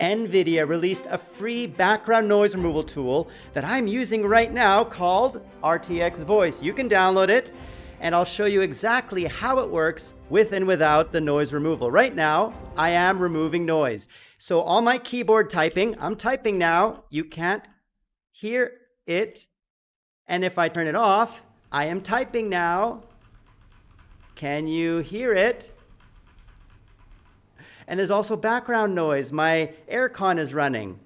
NVIDIA released a free background noise removal tool that I'm using right now called RTX Voice. You can download it and I'll show you exactly how it works with and without the noise removal. Right now, I am removing noise. So all my keyboard typing, I'm typing now, you can't hear it. And if I turn it off, I am typing now. Can you hear it? And there's also background noise. My aircon is running.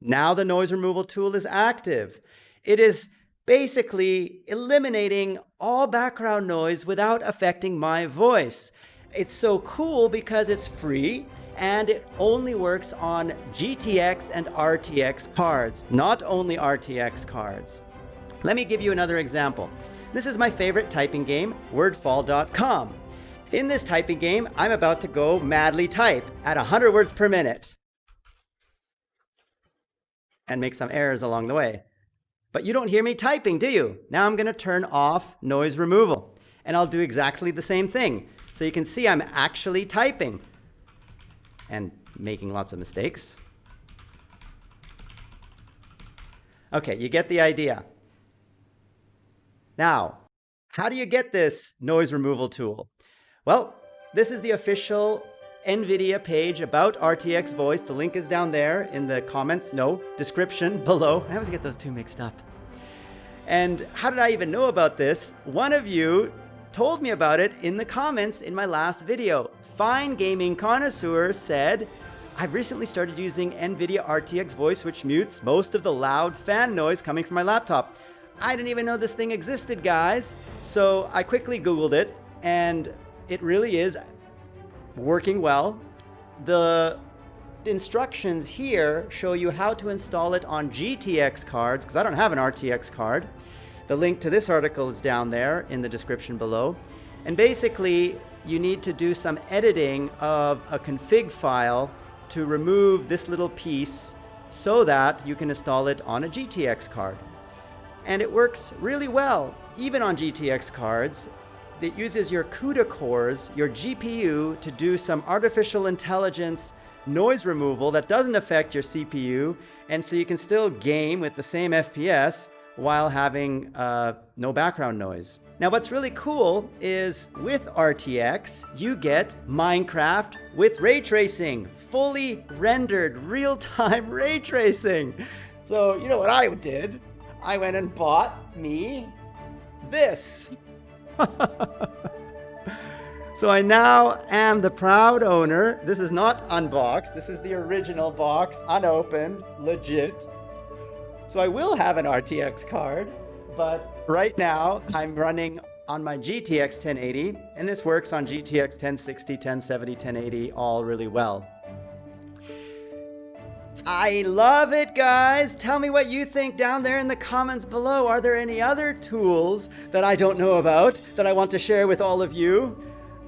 Now the noise removal tool is active. It is basically eliminating all background noise without affecting my voice. It's so cool because it's free and it only works on GTX and RTX cards, not only RTX cards. Let me give you another example. This is my favorite typing game, wordfall.com. In this typing game, I'm about to go madly type at 100 words per minute and make some errors along the way. But you don't hear me typing, do you? Now I'm going to turn off noise removal and I'll do exactly the same thing. So you can see I'm actually typing and making lots of mistakes. Okay, you get the idea. Now, how do you get this noise removal tool? Well, this is the official NVIDIA page about RTX Voice. The link is down there in the comments, no, description below. I always get those two mixed up. And how did I even know about this? One of you told me about it in the comments in my last video. Fine Gaming Connoisseur said, I've recently started using NVIDIA RTX Voice, which mutes most of the loud fan noise coming from my laptop. I didn't even know this thing existed, guys. So I quickly Googled it, and it really is working well. The instructions here show you how to install it on GTX cards, because I don't have an RTX card. The link to this article is down there in the description below. And basically, you need to do some editing of a config file to remove this little piece so that you can install it on a GTX card. And it works really well, even on GTX cards that uses your CUDA cores, your GPU, to do some artificial intelligence noise removal that doesn't affect your CPU, and so you can still game with the same FPS while having uh, no background noise. Now what's really cool is with RTX, you get Minecraft with ray tracing, fully rendered real-time ray tracing. So you know what I did? I went and bought me this. so I now am the proud owner. This is not unboxed. This is the original box, unopened, legit. So I will have an RTX card, but right now I'm running on my GTX 1080, and this works on GTX 1060, 1070, 1080 all really well. I love it, guys. Tell me what you think down there in the comments below. Are there any other tools that I don't know about that I want to share with all of you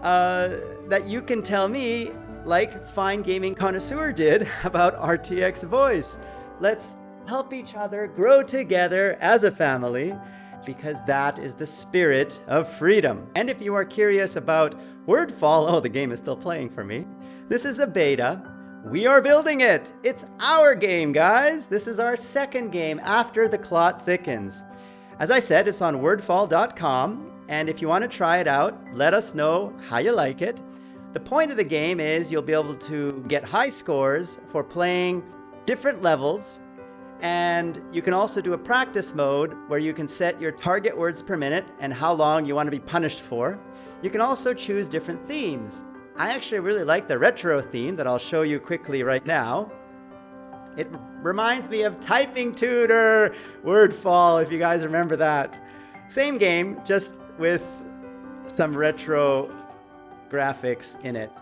uh, that you can tell me, like Fine Gaming Connoisseur did about RTX Voice? Let's help each other grow together as a family because that is the spirit of freedom. And if you are curious about Wordfall, oh, the game is still playing for me. This is a beta we are building it! It's our game, guys! This is our second game after The Clot Thickens. As I said, it's on wordfall.com, and if you want to try it out, let us know how you like it. The point of the game is you'll be able to get high scores for playing different levels, and you can also do a practice mode where you can set your target words per minute and how long you want to be punished for. You can also choose different themes. I actually really like the retro theme that I'll show you quickly right now. It reminds me of Typing Tutor, Wordfall, if you guys remember that. Same game, just with some retro graphics in it.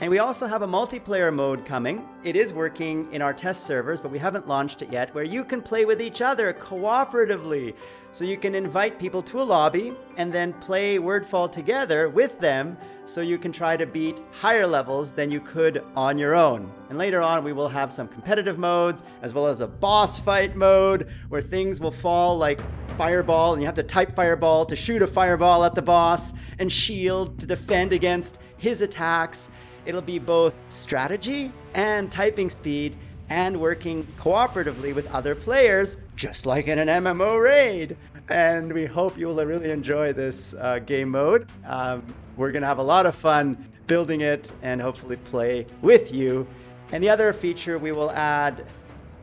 And we also have a multiplayer mode coming. It is working in our test servers, but we haven't launched it yet, where you can play with each other cooperatively. So you can invite people to a lobby and then play Wordfall together with them so you can try to beat higher levels than you could on your own. And later on, we will have some competitive modes, as well as a boss fight mode, where things will fall like fireball, and you have to type fireball to shoot a fireball at the boss, and shield to defend against his attacks. It'll be both strategy and typing speed and working cooperatively with other players, just like in an MMO raid. And we hope you will really enjoy this uh, game mode. Um, we're going to have a lot of fun building it and hopefully play with you. And the other feature we will add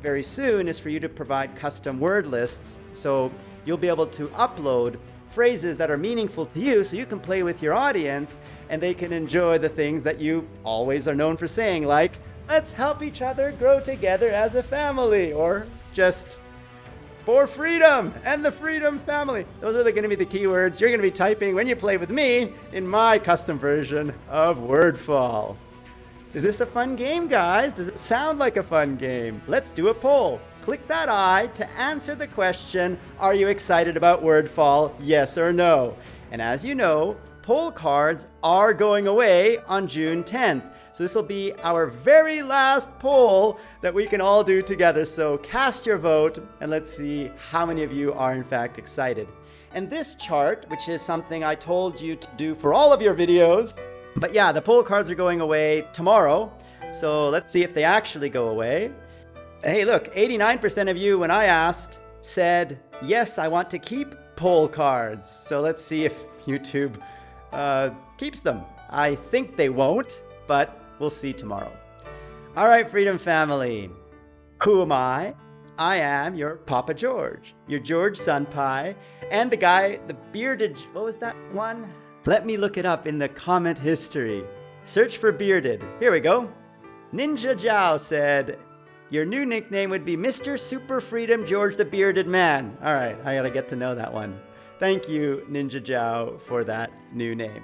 very soon is for you to provide custom word lists. So you'll be able to upload phrases that are meaningful to you so you can play with your audience and they can enjoy the things that you always are known for saying, like, let's help each other grow together as a family, or just for freedom and the freedom family. Those are going to be the keywords you're going to be typing when you play with me in my custom version of Wordfall. Is this a fun game, guys? Does it sound like a fun game? Let's do a poll. Click that I to answer the question, are you excited about Wordfall, yes or no? And as you know, poll cards are going away on June 10th. So this will be our very last poll that we can all do together. So cast your vote and let's see how many of you are in fact excited. And this chart, which is something I told you to do for all of your videos, but yeah, the poll cards are going away tomorrow. So let's see if they actually go away. Hey, look, 89% of you, when I asked, said, yes, I want to keep poll cards. So let's see if YouTube uh, keeps them. I think they won't, but we'll see tomorrow. All right, Freedom Family. Who am I? I am your Papa George, your George Sunpie, and the guy, the bearded, what was that one? Let me look it up in the comment history. Search for bearded. Here we go. Ninja Zhao said, your new nickname would be Mr. Super Freedom George the Bearded Man. All right, I gotta get to know that one. Thank you, Ninja Zhao, for that new name.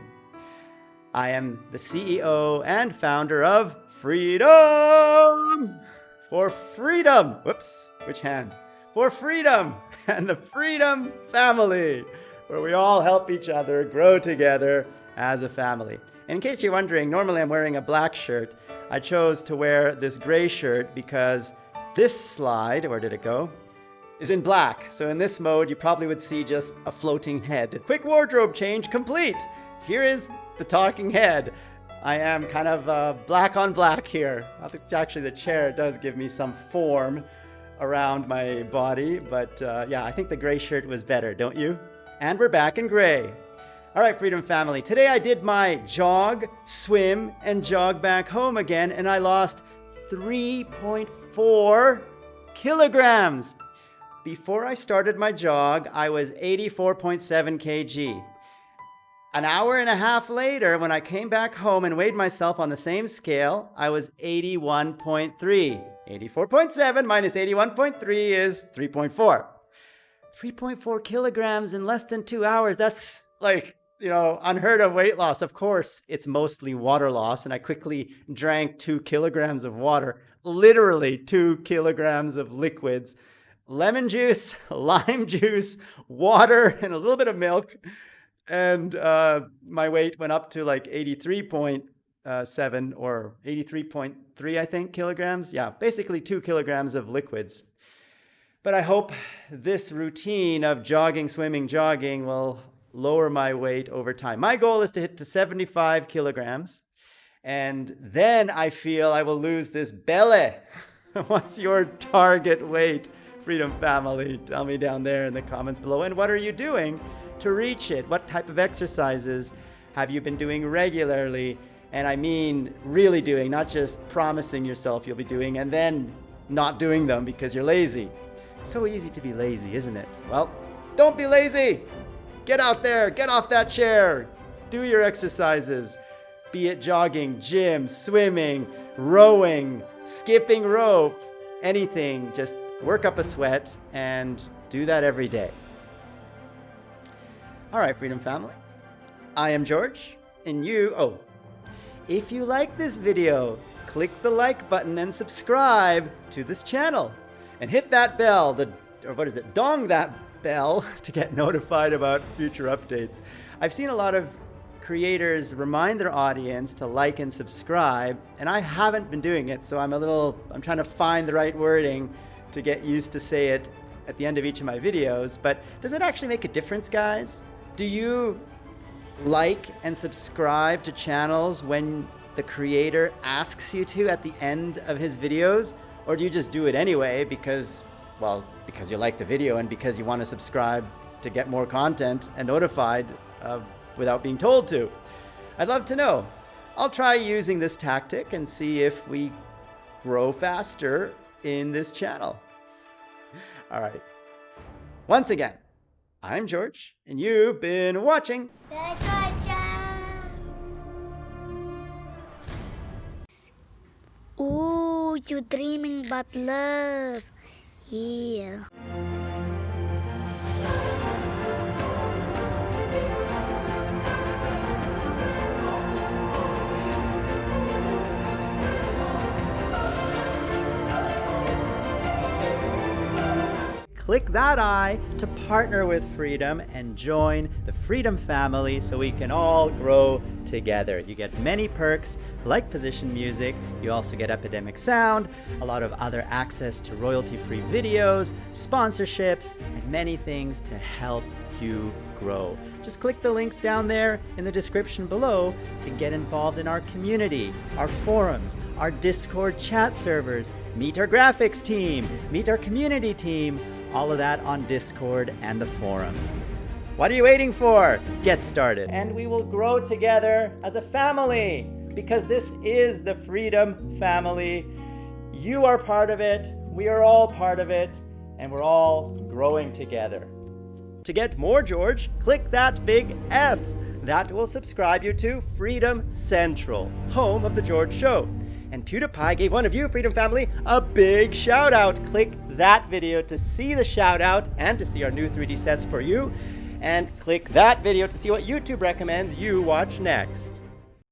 I am the CEO and founder of Freedom! For freedom! Whoops, which hand? For freedom and the Freedom Family where we all help each other grow together as a family. in case you're wondering, normally I'm wearing a black shirt. I chose to wear this gray shirt because this slide, where did it go? Is in black. So in this mode, you probably would see just a floating head. Quick wardrobe change complete. Here is the talking head. I am kind of uh, black on black here. Actually, the chair does give me some form around my body, but uh, yeah, I think the gray shirt was better, don't you? And we're back in gray. All right, Freedom Family. Today I did my jog, swim, and jog back home again, and I lost 3.4 kilograms. Before I started my jog, I was 84.7 kg. An hour and a half later, when I came back home and weighed myself on the same scale, I was 81.3. 84.7 minus 81.3 is 3.4. 3.4 kilograms in less than two hours. That's like, you know, unheard of weight loss. Of course, it's mostly water loss. And I quickly drank two kilograms of water, literally two kilograms of liquids, lemon juice, lime juice, water, and a little bit of milk. And uh, my weight went up to like 83.7 or 83.3, I think, kilograms. Yeah, basically two kilograms of liquids. But I hope this routine of jogging, swimming, jogging will lower my weight over time. My goal is to hit to 75 kilograms. And then I feel I will lose this belly. What's your target weight, Freedom Family? Tell me down there in the comments below. And what are you doing to reach it? What type of exercises have you been doing regularly? And I mean really doing, not just promising yourself you'll be doing and then not doing them because you're lazy. So easy to be lazy, isn't it? Well, don't be lazy. Get out there, get off that chair, do your exercises, be it jogging, gym, swimming, rowing, skipping rope, anything. Just work up a sweat and do that every day. All right, Freedom Family. I am George, and you, oh, if you like this video, click the like button and subscribe to this channel and hit that bell, the, or what is it, dong that bell to get notified about future updates. I've seen a lot of creators remind their audience to like and subscribe, and I haven't been doing it, so I'm a little, I'm trying to find the right wording to get used to say it at the end of each of my videos, but does it actually make a difference, guys? Do you like and subscribe to channels when the creator asks you to at the end of his videos? Or do you just do it anyway because, well, because you like the video and because you want to subscribe to get more content and notified uh, without being told to? I'd love to know. I'll try using this tactic and see if we grow faster in this channel. All right. Once again, I'm George, and you've been watching. Ooh, you dreaming about love. Yeah. Click that I to partner with Freedom and join the Freedom family so we can all grow together. You get many perks like position music, you also get Epidemic Sound, a lot of other access to royalty-free videos, sponsorships, and many things to help you grow. Just click the links down there in the description below to get involved in our community, our forums, our Discord chat servers, meet our graphics team, meet our community team, all of that on Discord and the forums. What are you waiting for? Get started. And we will grow together as a family because this is the Freedom Family. You are part of it, we are all part of it, and we're all growing together. To get more George, click that big F. That will subscribe you to Freedom Central, home of The George Show. And PewDiePie gave one of you, Freedom Family, a big shout out. Click that video to see the shout out and to see our new 3D sets for you. And click that video to see what YouTube recommends you watch next.